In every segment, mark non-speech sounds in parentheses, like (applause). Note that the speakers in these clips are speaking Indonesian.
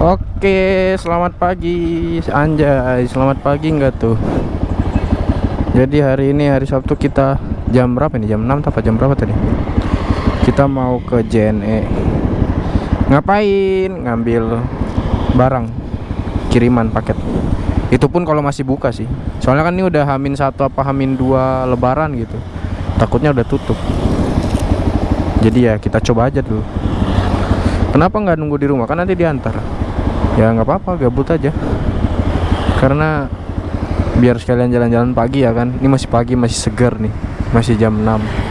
Oke, selamat pagi Anjay, selamat pagi enggak tuh? Jadi hari ini hari Sabtu kita Jam berapa nih? Jam 6 apa jam berapa tadi? Kita mau ke JNE Ngapain? Ngambil barang Kiriman paket. Itu pun kalau masih buka sih. Soalnya kan ini udah hamin satu apa hamin dua lebaran gitu. Takutnya udah tutup. Jadi ya kita coba aja dulu. Kenapa nggak nunggu di rumah? Kan nanti diantar ya nggak apa-apa gabut aja. Karena biar sekalian jalan-jalan pagi ya kan. Ini masih pagi masih segar nih. Masih jam 6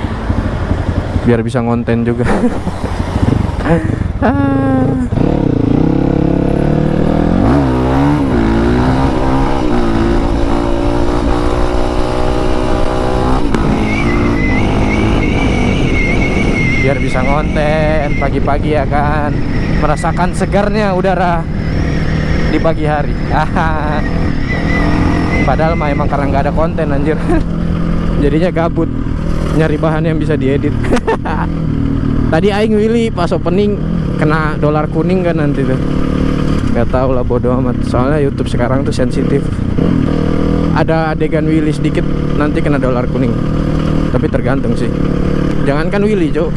biar bisa ngonten juga. (laughs) Biar bisa ngonten pagi-pagi ya kan. Merasakan segarnya udara di pagi hari. (laughs) Padahal mah emang karena nggak ada konten anjir. (laughs) Jadinya gabut nyari bahan yang bisa diedit. (laughs) Tadi aing Willy pas opening kena dolar kuning kan nanti tuh. Nggak tahu lah bodo amat. Soalnya YouTube sekarang tuh sensitif. Ada adegan Willy sedikit nanti kena dolar kuning. Tapi tergantung sih. Jangankan Willy cok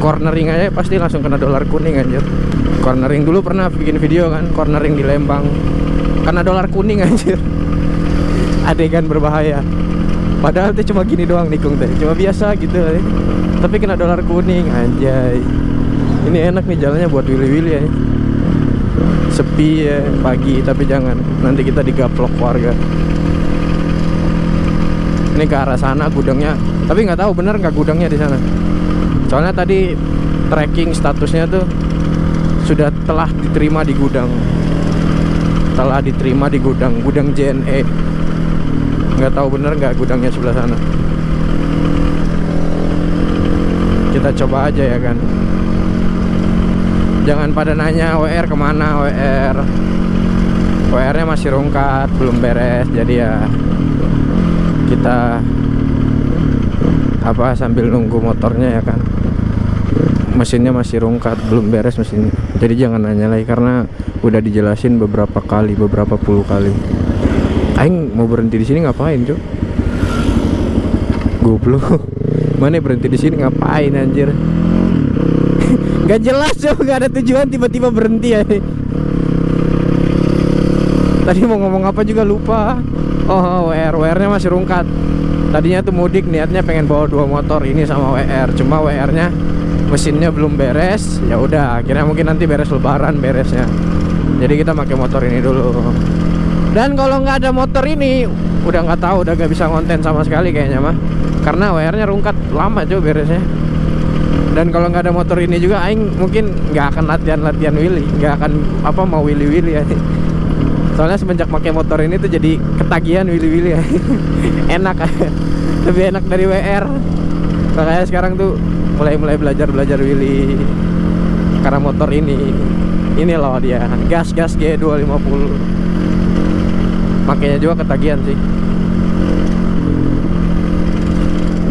cornering aja pasti langsung kena dolar kuning anjir cornering. Dulu pernah bikin video kan cornering di Lembang. Karena dolar kuning (laughs) anjir. Adegan berbahaya. Padahal tuh cuma gini doang nikung teh. Cuma biasa gitu eh. tapi kena dolar kuning anjay. Ini enak nih jalannya buat willy-willy ya sepi ya pagi tapi jangan. Nanti kita digaplok warga. Ini ke arah sana gudangnya. Tapi nggak tahu bener nggak gudangnya di sana. Soalnya tadi tracking statusnya tuh sudah telah diterima di gudang. Telah diterima di gudang. Gudang JNE nggak tahu bener nggak gudangnya sebelah sana. Kita coba aja ya kan. Jangan pada nanya WR ke mana WR WR nya masih rungkat belum beres jadi ya kita apa sambil nunggu motornya ya kan mesinnya masih rungkat belum beres mesinnya. Jadi jangan nanya lagi karena udah dijelasin beberapa kali beberapa puluh kali. Aing mau berhenti di sini ngapain cuy goblok. (laughs) Mana berhenti di sini ngapain anjir? (laughs) Nggak jelas cuy nggak ada tujuan tiba-tiba berhenti ya. Tadi mau ngomong apa juga lupa. Oh WR WR nya masih rungkat. Tadinya tuh mudik niatnya pengen bawa dua motor ini sama WR cuma WR nya mesinnya belum beres ya udah akhirnya mungkin nanti beres lebaran beresnya. Jadi kita pakai motor ini dulu. Dan kalau nggak ada motor ini udah nggak tahu udah gak bisa konten sama sekali kayaknya mah. Karena WR nya rungkat lama coba beresnya. Dan kalau nggak ada motor ini juga Aing mungkin nggak akan latihan-latihan Willy nggak akan apa mau Willy Willy ya. Soalnya semenjak pakai motor ini tuh jadi ketagihan Willy Willy ya. (laughs) Enak (laughs) lebih enak dari WR makanya sekarang tuh mulai mulai belajar belajar Willy karena motor ini ini loh dia gas gas G250 makanya juga ketagihan sih.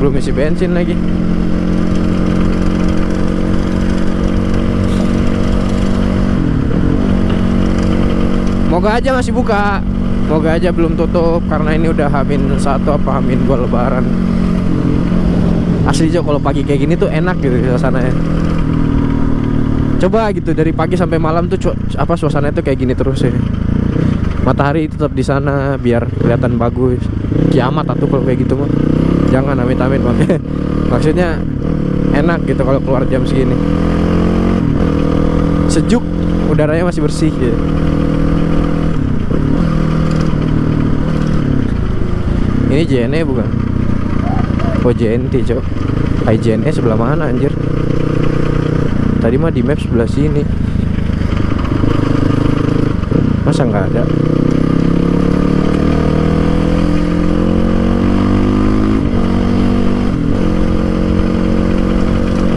Belum isi bensin lagi. Moga aja masih buka. Moga aja belum tutup Karena ini udah hamin satu apa hamin dua lebaran asli Jo kalau pagi kayak gini tuh enak gitu suasananya. Coba gitu dari pagi sampai malam tuh apa suasana itu kayak gini terus ya. Matahari tetap di sana biar kelihatan bagus. Kiamat atau kalau kayak gitu mah jangan amit amit makanya (laughs) maksudnya enak gitu kalau keluar jam segini. Sejuk udaranya masih bersih gitu. ini JNE bukan Oh JNT cok. IJNE sebelah mana anjir? Tadi mah di map sebelah sini. Masa nggak ada?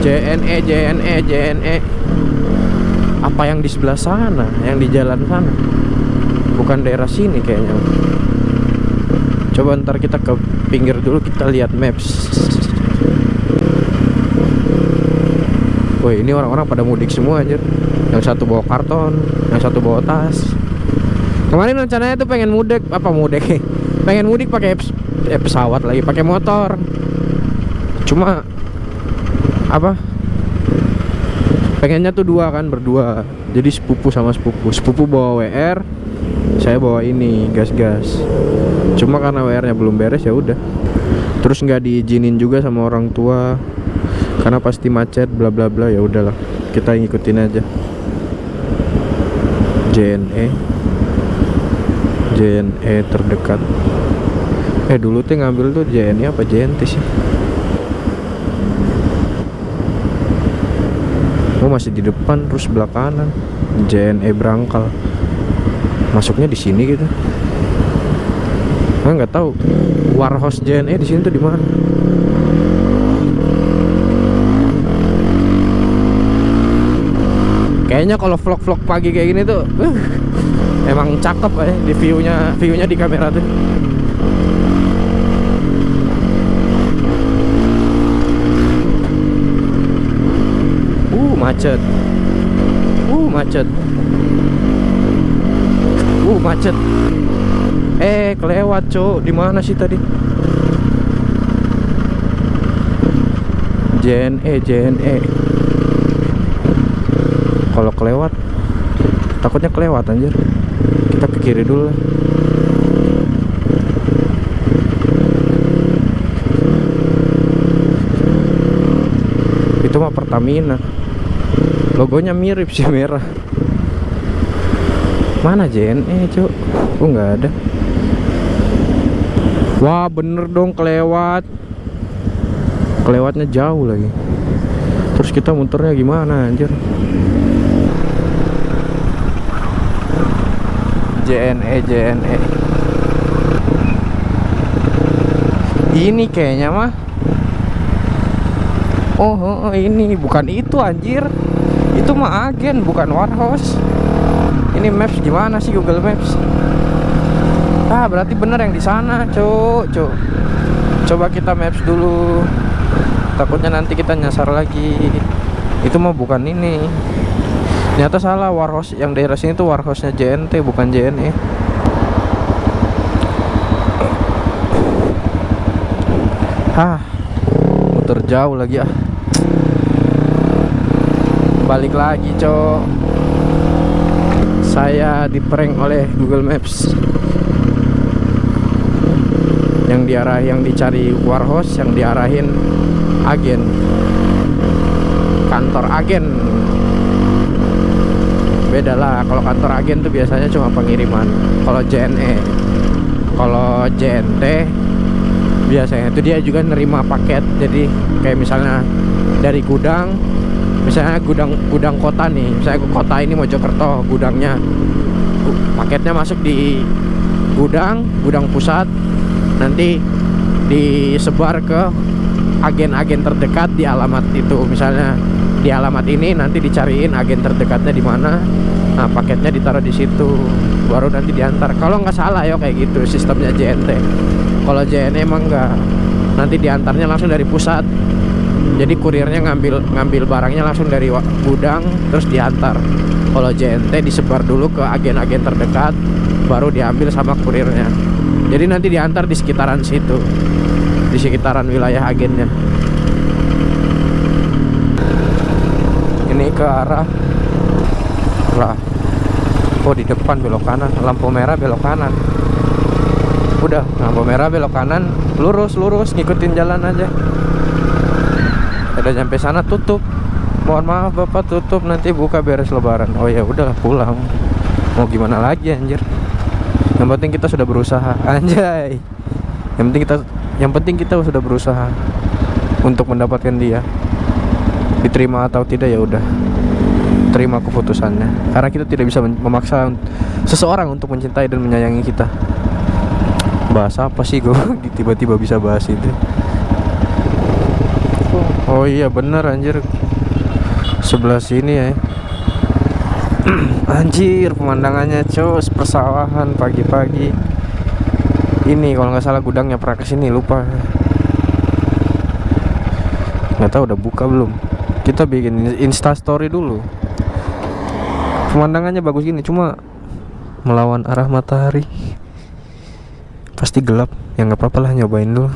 JNE JNE JNE Apa yang di sebelah sana Yang di jalan sana? Bukan daerah sini kayaknya Coba ntar kita ke pinggir dulu kita lihat maps. Woi ini orang-orang pada mudik semua anjir. Yang satu bawa karton Yang satu bawa tas. Kemarin rencananya tuh pengen mudik Apa mudik? (laughs) Pengen mudik pakai eh, pesawat lagi pakai motor. Cuma Apa? Pengennya tuh dua kan berdua. Jadi sepupu sama sepupu. Sepupu bawa WR Saya bawa ini gas-gas. Cuma karena WR nya belum beres ya udah. Terus nggak diizinin juga sama orang tua. Karena pasti macet bla bla bla ya udahlah. Kita ngikutin aja. JNE JNE terdekat. Eh dulu tuh ngambil tuh JNE apa JNT sih? Oh masih di depan terus sebelah kanan JNE berangkal masuknya di sini gitu Nah, nggak tahu warehouse JNE di sini tuh di mana Kayaknya kalau vlog-vlog pagi kayak gini tuh uh, emang cakep ya di view-nya view-nya di kamera tuh. Uh, macet. Uh, macet. Macet. Eh, kelewat, Cok. Di mana sih tadi? JNE, JNE kalau kelewat takutnya kelewat anjir kita ke kiri dulu itu mah Pertamina logonya mirip sih merah mana JNE cuk. Oh nggak ada? Wah bener dong kelewat. Kelewatnya jauh lagi. Terus kita muternya gimana anjir? JNE JNE ini kayaknya mah. Oh, oh, oh, ini. Bukan itu anjir. Itu mah agen bukan warehouse ini maps gimana sih Google Maps? Ah berarti bener yang di sana cuk cuk. Coba kita maps dulu. Takutnya nanti kita nyasar lagi. Itu mah bukan ini. Ternyata salah warehouse yang daerah sini tuh warehouse nya JNT bukan JNE ah muter jauh lagi ah. Balik lagi cok saya diprank oleh Google Maps. Yang diarah yang dicari warehouse yang diarahin agen. Kantor agen. Beda lah kalau kantor agen tuh biasanya cuma pengiriman. Kalau JNE kalau JNT biasanya. Itu dia juga nerima paket. Jadi kayak misalnya dari gudang misalnya gudang gudang kota nih misalnya kota ini Mojokerto gudangnya. Gu- paketnya masuk di gudang gudang pusat nanti disebar ke agen-agen terdekat di alamat itu. Misalnya di alamat ini nanti dicariin agen terdekatnya di mana. Nah paketnya ditaruh di situ baru nanti diantar. Kalau nggak salah ya kayak gitu sistemnya JNT kalau JNE emang nggak nanti diantarnya langsung dari pusat jadi kurirnya ngambil ngambil barangnya langsung dari gudang terus diantar. Kalau JNT disebar dulu ke agen-agen terdekat baru diambil sama kurirnya jadi nanti diantar di sekitaran situ di sekitaran wilayah agennya. Ini ke arah lah oh di depan belok kanan lampu merah belok kanan. Udah lampu merah belok kanan lurus lurus ngikutin jalan aja udah sampai sana tutup. Mohon maaf bapak tutup. Nanti buka beres lebaran. Oh ya udahlah pulang. Mau gimana lagi anjir? Yang penting kita sudah berusaha. Anjay. Yang penting kita yang penting kita sudah berusaha untuk mendapatkan dia. Diterima atau tidak ya udah. Terima keputusannya. Karena kita tidak bisa memaksa seseorang untuk mencintai dan menyayangi kita. Bahas apa sih gue (laughs) tiba-tiba bisa bahas itu oh iya bener anjir. Sebelah sini ya. (clears throat) Anjir pemandangannya cus persawahan pagi-pagi. Ini kalau nggak salah gudangnya pernah ke sini lupa. Nggak tahu udah buka belum? Kita bikin insta story dulu. Pemandangannya bagus gini cuma melawan arah matahari. Pasti gelap. Ya nggak apa-apa lah nyobain dulu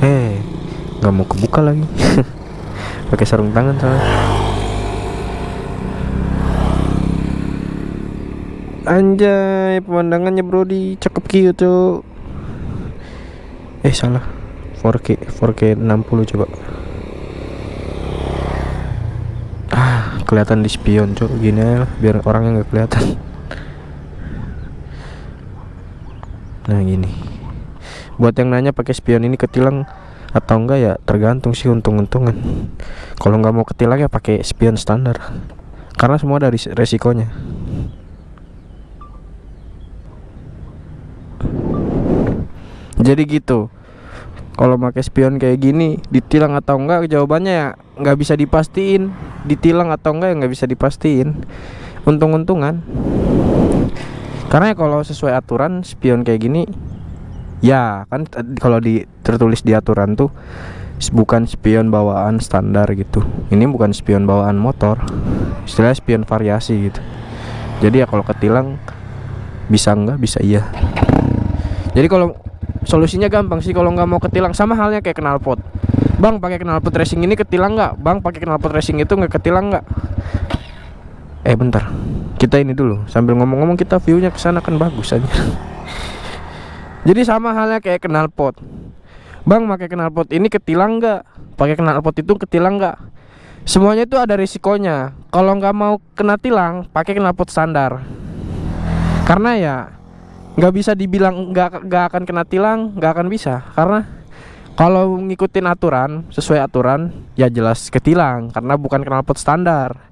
eh nggak mau kebuka lagi. (laughs) Pakai sarung tangan soalnya. Anjay pemandangannya bro di cakep gitu eh salah. 4K 4K 60 coba. Ah kelihatan di spion cok gini aja lah, biar orangnya nggak kelihatan. Nah gini. Buat yang nanya pakai spion ini ketilang atau enggak ya tergantung sih untung-untungan. Kalau nggak mau ketilang ya pakai spion standar. Karena semua dari resikonya. Jadi gitu. Kalau pakai spion kayak gini ditilang atau enggak jawabannya ya nggak bisa dipastiin. Ditilang atau enggak ya nggak bisa dipastiin. Untung-untungan. Karena ya kalau sesuai aturan spion kayak gini ya kan kalau di tertulis di aturan tuh bukan spion bawaan standar gitu. Ini bukan spion bawaan motor istilah spion variasi gitu. Jadi ya kalau ketilang bisa enggak? Bisa iya. Jadi kalau solusinya gampang sih kalau nggak mau ketilang sama halnya kayak knalpot bang pakai knalpot racing ini ketilang nggak bang pakai knalpot racing itu nggak ketilang nggak eh bentar. Kita ini dulu sambil ngomong-ngomong kita viewnya ke sana kan bagus aja jadi sama halnya kayak knalpot bang pakai knalpot ini ketilang nggak? Pakai knalpot itu ketilang nggak? Semuanya itu ada risikonya. Kalau nggak mau kena tilang pakai knalpot standar. Karena ya nggak bisa dibilang nggak nggak akan kena tilang nggak akan bisa. Karena kalau ngikutin aturan sesuai aturan ya jelas ketilang. Karena bukan knalpot standar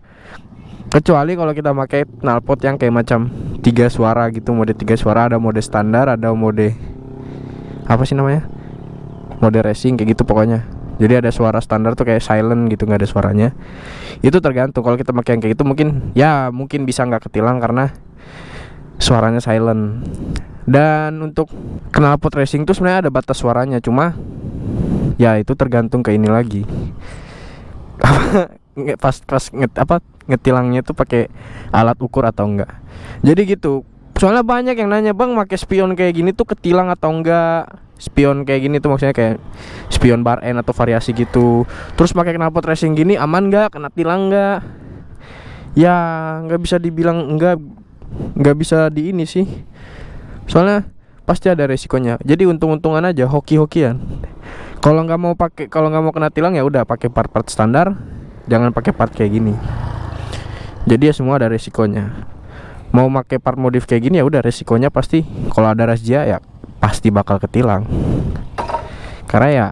kecuali kalau kita pakai knalpot yang kayak macam tiga suara gitu mode tiga suara ada mode standar ada mode apa sih namanya? Mode racing kayak gitu pokoknya. Jadi ada suara standar tuh kayak silent gitu nggak ada suaranya. Itu tergantung kalau kita pakai yang kayak gitu mungkin ya mungkin bisa nggak ketilang karena suaranya silent. Dan untuk knalpot racing tuh sebenarnya ada batas suaranya cuma ya itu tergantung ke ini lagi (laughs) pas pas nget, apa ngetilangnya tuh pakai alat ukur atau enggak. Jadi gitu. Soalnya banyak yang nanya bang pakai spion kayak gini tuh ketilang atau enggak? Spion kayak gini tuh maksudnya kayak spion bar N atau variasi gitu. Terus pakai knalpot racing gini aman nggak kena tilang nggak ya nggak bisa dibilang enggak nggak bisa di ini sih. Soalnya pasti ada resikonya. Jadi untung-untungan aja hoki-hokian. Kalau nggak mau pakai kalau nggak mau kena tilang ya udah pakai part-part standar jangan pakai part kayak gini. Jadi ya semua ada resikonya. Mau pakai part modif kayak gini ya udah resikonya pasti kalau ada razia ya pasti bakal ketilang. Karena ya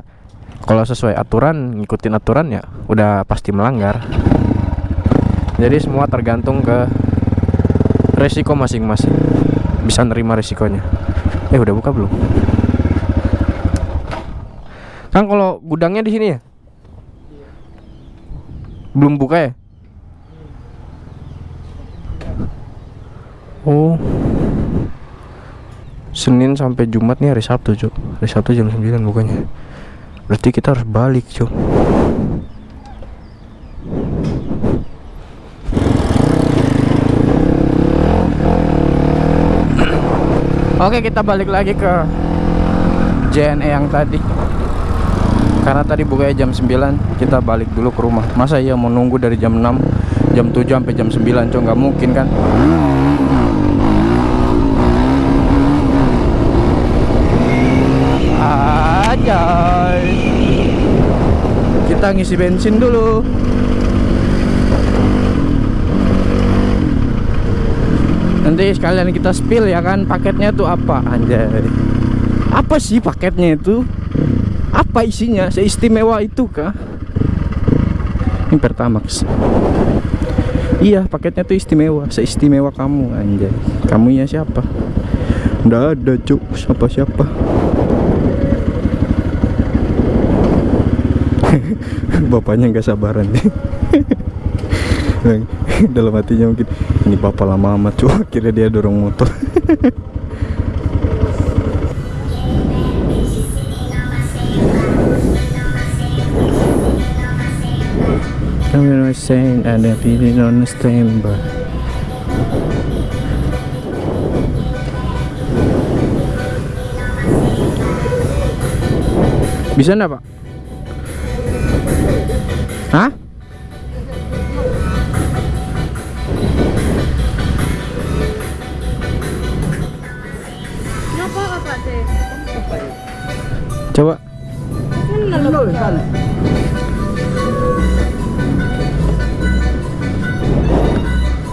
kalau sesuai aturan ngikutin aturan ya udah pasti melanggar. Jadi semua tergantung ke resiko masing-masing. Bisa nerima resikonya. Eh udah buka belum? Kan kalau gudangnya di sini ya belum buka ya? Oh. Senin sampai Jumat nih hari Sabtu cuk. Hari Sabtu jam 9 bukanya berarti kita harus balik cuk. Oke kita balik lagi ke JNE yang tadi Karena tadi bukanya jam 9 Kita balik dulu ke rumah. Masa iya mau nunggu dari jam 6 Jam 7 sampai jam 9 Cok nggak mungkin kan? Ajay. Kita ngisi bensin dulu. Nanti sekalian kita spill ya kan paketnya tuh apa? Anjay. Apa sih paketnya itu? Apa isinya? Seistimewa itu kah? Ini Pertamax. Iya, paketnya tuh istimewa, seistimewa kamu anjay. Kamu ya siapa? Udah ada, Cuk. Siapa-siapa? (laughs) Bapaknya nggak sabaran nih. (laughs) dalam hatinya mungkin ini bapak lama amat cuy akhirnya dia dorong motor (laughs) Somewhere I saying and I didn't understand but Bisa enggak pak? Hah? Coba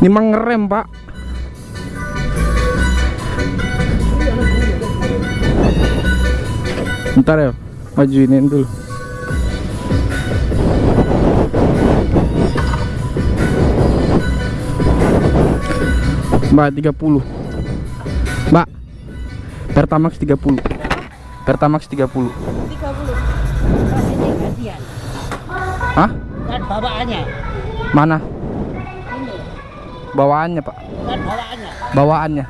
Ini mah ngerem pak Bentar ya Majuinin dulu Mbak 30 Mbak Pertamax 30 Pertamax 30 30. Ini gantian. Hah? Kan bawaannya. Mana? Bawaannya pak bawaannya. Bawaannya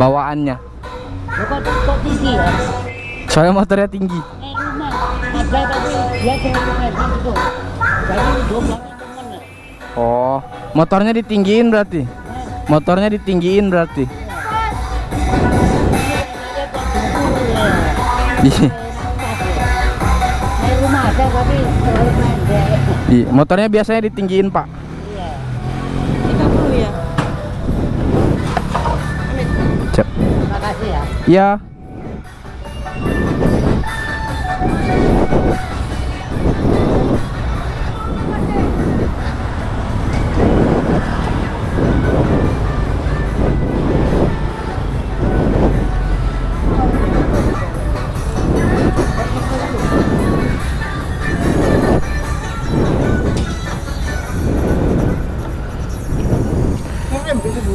Bawaannya ya. Soalnya motornya tinggi Eh. Oh Motornya ditinggiin berarti Motornya ditinggiin berarti. Eh. Iya, motornya biasanya ditinggiin pak Cep. Terima kasih ya. Iya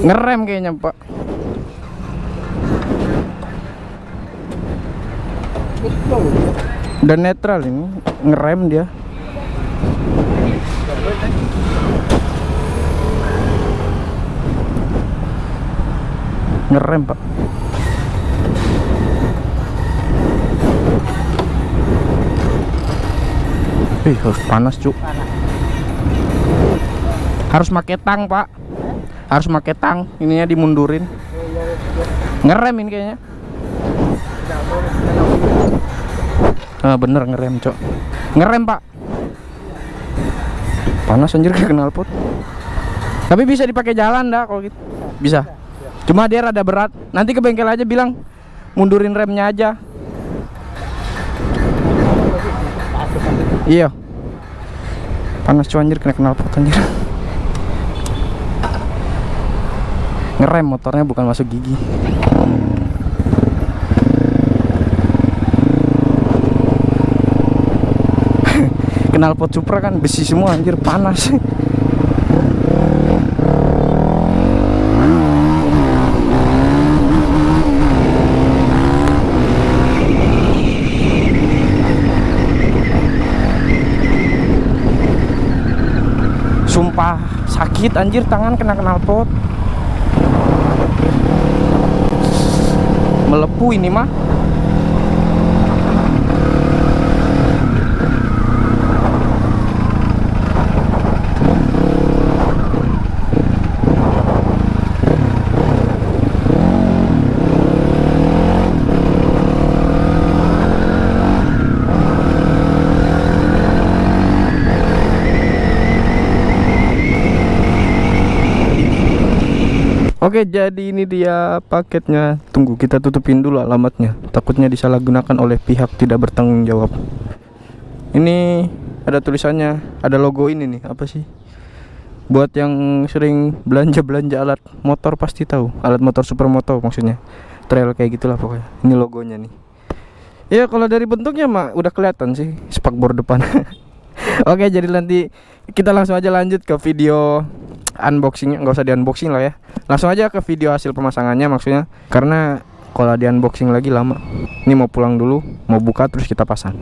Ngerem kayaknya pak Udah netral ini Ngerem dia. Ngerem pak. Ih harus panas cuk. Harus pakai tang pak. Harus pakai tang. Ininya dimundurin. Ngerem ini kayaknya Ah bener ngerem cok. Ngerem pak. Panas anjir kayak knalpot Tapi bisa dipakai jalan dah kalau gitu. Bisa. Cuma dia rada berat. Nanti ke bengkel aja bilang Mundurin remnya aja. Iya. Panas cuy anjir kena knalpot anjir. Ngerem motornya bukan masuk gigi knalpot Supra kan besi semua anjir panas. Sumpah sakit anjir tangan kena knalpot melepuh ini mah Oke, jadi ini dia paketnya. Tunggu kita tutupin dulu alamatnya. Takutnya disalahgunakan oleh pihak tidak bertanggung jawab. Ini ada tulisannya, ada logo ini nih. Apa sih? Buat yang sering belanja-belanja alat motor pasti tahu. Alat motor supermoto maksudnya. Trail kayak gitulah pokoknya. Ini logonya nih. Ya kalau dari bentuknya mah udah kelihatan sih spakbor depan. (laughs) Oke, jadi nanti kita langsung aja lanjut ke video unboxingnya nggak usah di unboxing lah ya. Langsung aja ke video hasil pemasangannya maksudnya. Karena kalau di unboxing lagi lama. Ini mau pulang dulu mau buka terus kita pasang